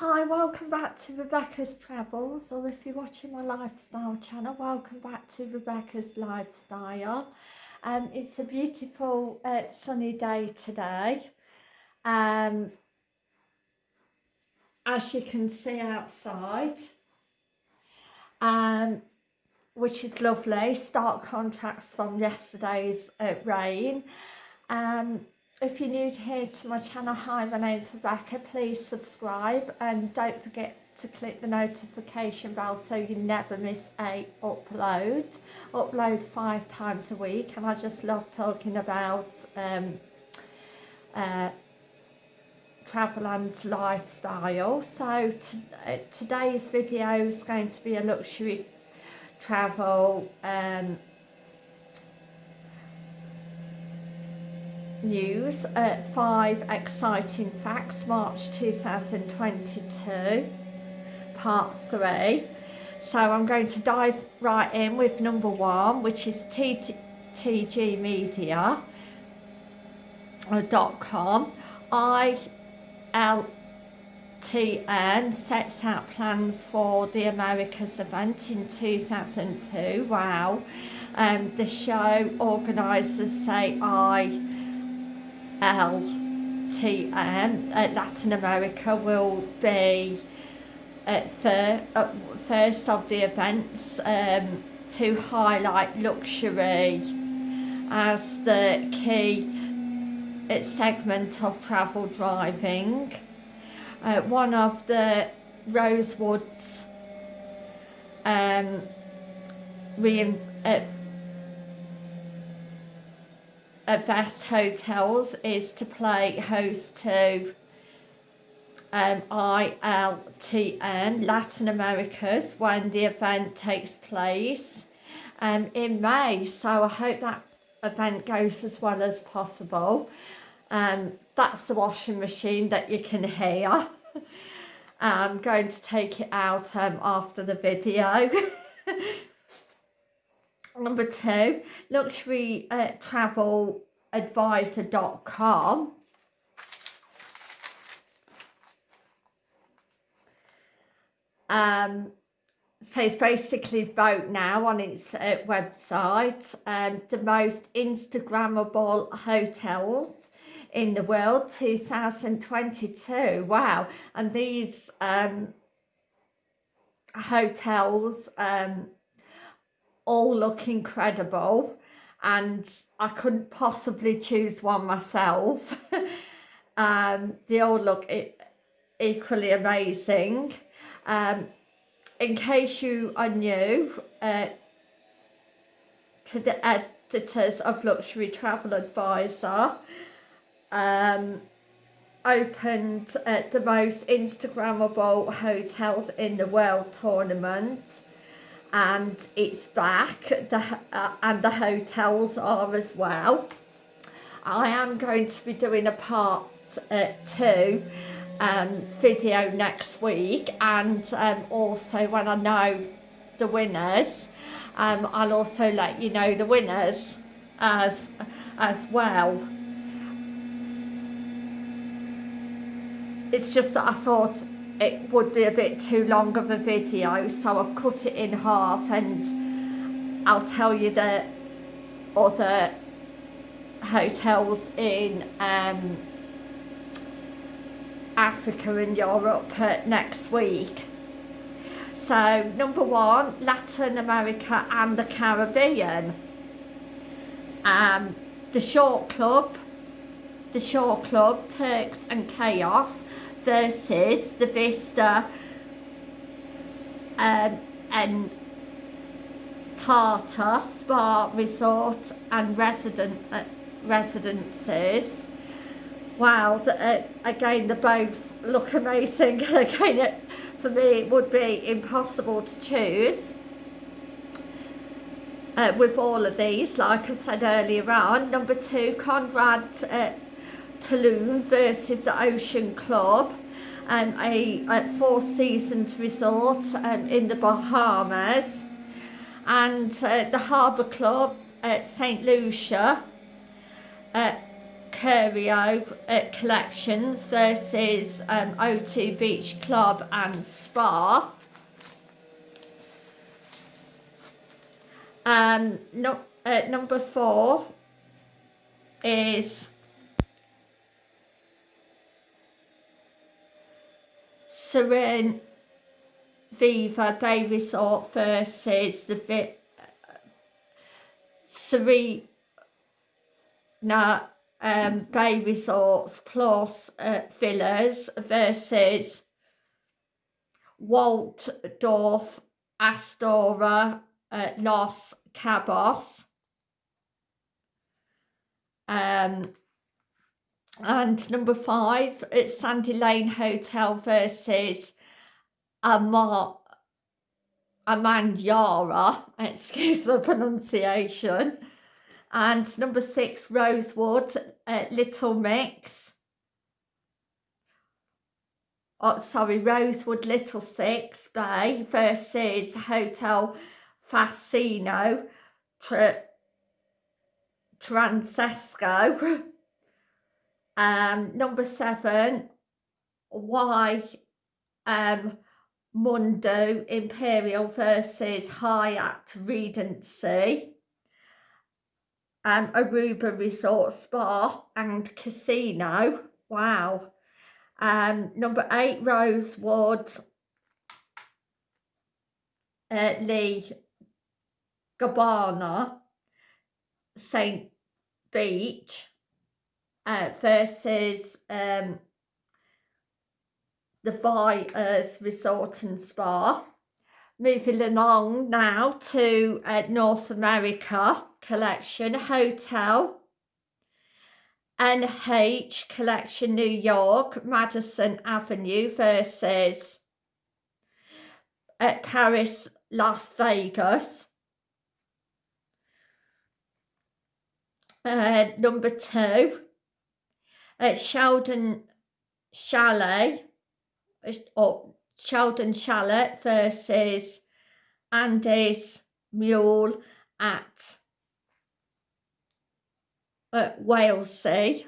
Hi, welcome back to Rebecca's Travels, or if you're watching my lifestyle channel, welcome back to Rebecca's Lifestyle. Um, it's a beautiful uh, sunny day today. Um, as you can see outside, um, which is lovely, stark contrast from yesterday's uh, rain. Um, if you're new here to my channel, hi, my name's Rebecca, please subscribe and don't forget to click the notification bell so you never miss a upload. Upload five times a week and I just love talking about um, uh, travel and lifestyle. So uh, today's video is going to be a luxury travel um, news at 5 exciting facts March 2022 part 3 so I'm going to dive right in with number one which is tgmedia.com ILTN sets out plans for the Americas event in 2002 wow. Um, the show organisers say I LTN at Latin America will be at fir uh, first of the events um, to highlight luxury as the key uh, segment of travel driving. Uh, one of the Rosewoods um, uh, at Vast Hotels is to play host to um, ILTN Latin Americas when the event takes place um, in May. So I hope that event goes as well as possible. Um, that's the washing machine that you can hear. I'm going to take it out um, after the video. Number two, luxury uh, travel advisor.com. Um, so it's basically vote now on its uh, website. Um, the most Instagrammable hotels in the world 2022 wow. And these um, hotels um, all look incredible and I couldn't possibly choose one myself. um, they all look e equally amazing. Um, in case you are new uh, to the editors of Luxury Travel Advisor, um, opened uh, the most Instagrammable hotels in the world tournament and it's back the, uh, and the hotels are as well. I am going to be doing a part uh, two um, video next week and um, also when I know the winners um, I'll also let you know the winners as as well. It's just that I thought it would be a bit too long of a video so I've cut it in half and I'll tell you the other hotels in um, Africa and Europe next week. So number one, Latin America and the Caribbean. Um, the Shore Club, the Shore Club, Turks and Caicos versus the Vista um, and Tata Spa Resorts and resident uh, residences. Wow, the, uh, again, they both look amazing. again, it, for me, it would be impossible to choose. Uh, with all of these, like I said earlier on. Number two, Conrad uh, Tulum versus the Ocean Club, um, a, Four Seasons resort um, in the Bahamas, and uh, the Harbour Club at St Lucia, at Curio at Collections versus um, O2 Beach Club and Spa. Um, no, uh, number four is Serene Viva Bay Resort versus the Vi Serena um, Bay Resorts plus uh, Villas versus Waldorf Astoria uh, Los Cabos. Um, and number five, it's Sandy Lane Hotel versus Amar Amandiara, excuse my pronunciation. And number six, Rosewood, uh, Little Mix. Oh, sorry, Rosewood Little Six Bay versus Hotel Fascino Tra Transesco. Um, number seven, why um, Mundo Imperial versus Hyatt Regency. Um, Aruba Resort Spa and Casino. Wow. Um, number eight, Rosewood uh, Lee Gabbana St. Beach uh, versus um, the Fires Resort and Spa. Moving along now to uh, North America Collection Hotel NH Collection New York Madison Avenue versus at Paris Las Vegas. Uh, number two at Sheldon Chalet or Sheldon Chalet versus Andy's Mule at, at Wailea.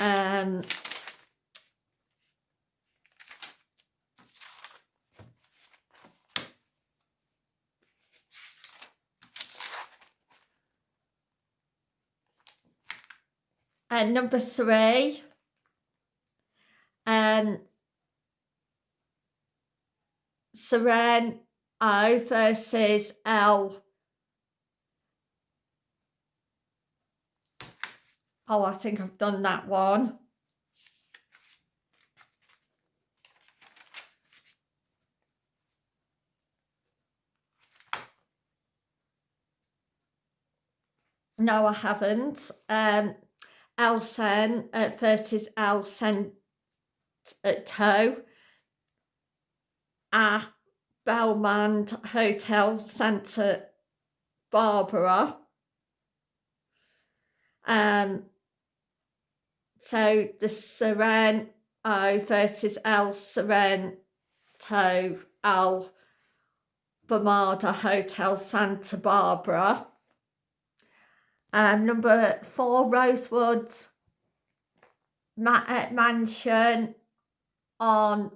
Um, and number three, um, Seren O versus L. Oh, I think I've done that one. No, I haven't. Um, Elsen uh, versus Elsen Toe at Belmond Hotel Santa Barbara. Um, so the Sereno versus El Sorrento Al Bamada Hotel Santa Barbara. Um, number four, Rosewood Ma uh, Mansion on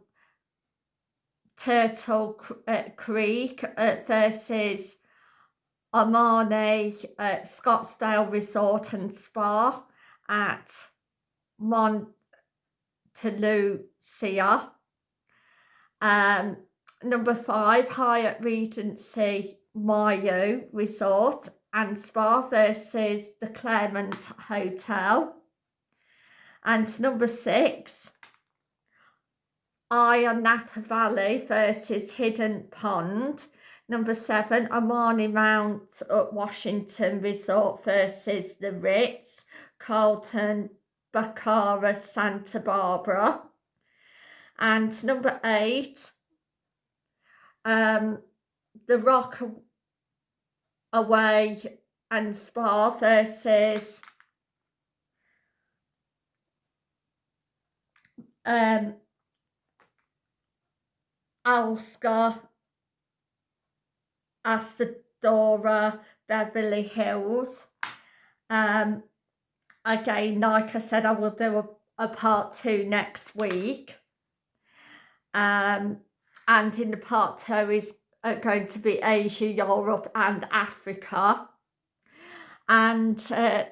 Turtle uh, Creek uh, versus Armani uh, Scottsdale Resort and Spa at Montelucia. Um, number five, Hyatt Regency Maui Resort and Spa versus the Claremont Hotel. And number six, Iron Napa Valley versus Hidden Pond. Number seven, Amani Mount at Washington Resort versus the Ritz, Carlton, Bacara, Santa Barbara. And number eight, um, the Rock away and Spa versus um, Alska, Asadora Beverly Hills. Um, again, like I said, I will do a, a part two next week. Um, and in the part two is uh, going to be Asia, Europe and Africa. And uh,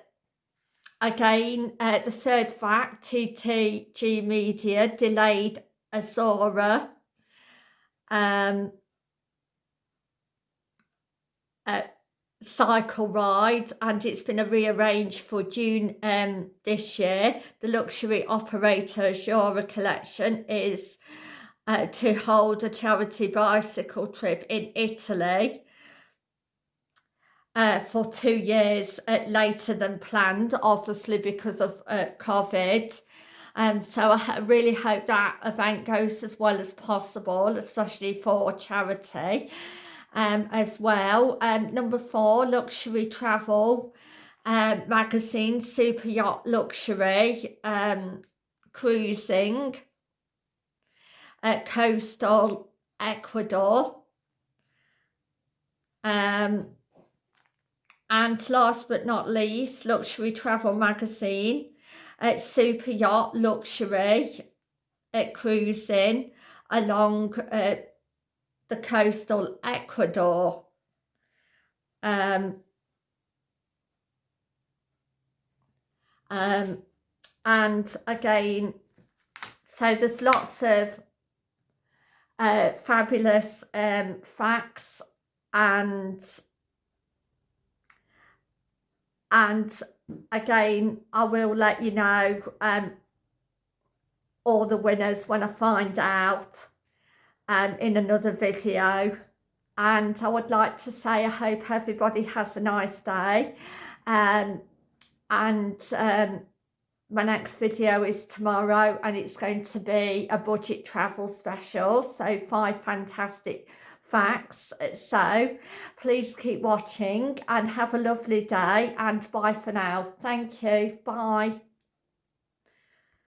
again, uh, the third fact, TTG Media delayed Azora um, uh, cycle ride and it's been a rearranged for June um, this year. The luxury operator Azora Collection is uh, to hold a charity bicycle trip in Italy uh, for two years uh, later than planned, obviously because of uh, COVID. Um, so I really hope that event goes as well as possible, especially for charity um, as well. Um, number four, luxury travel um, magazine, super yacht luxury, um, cruising, uh, coastal Ecuador. Um, and last but not least, luxury travel magazine, uh, super yacht luxury, uh, cruising along uh, the coastal Ecuador. Um, um, and again, so there's lots of uh, fabulous um, facts and and again I will let you know um, all the winners when I find out um, in another video. And I would like to say I hope everybody has a nice day um, and um, my next video is tomorrow and it's going to be a budget travel special so five fantastic facts. So please keep watching and have a lovely day and bye for now. Thank you. Bye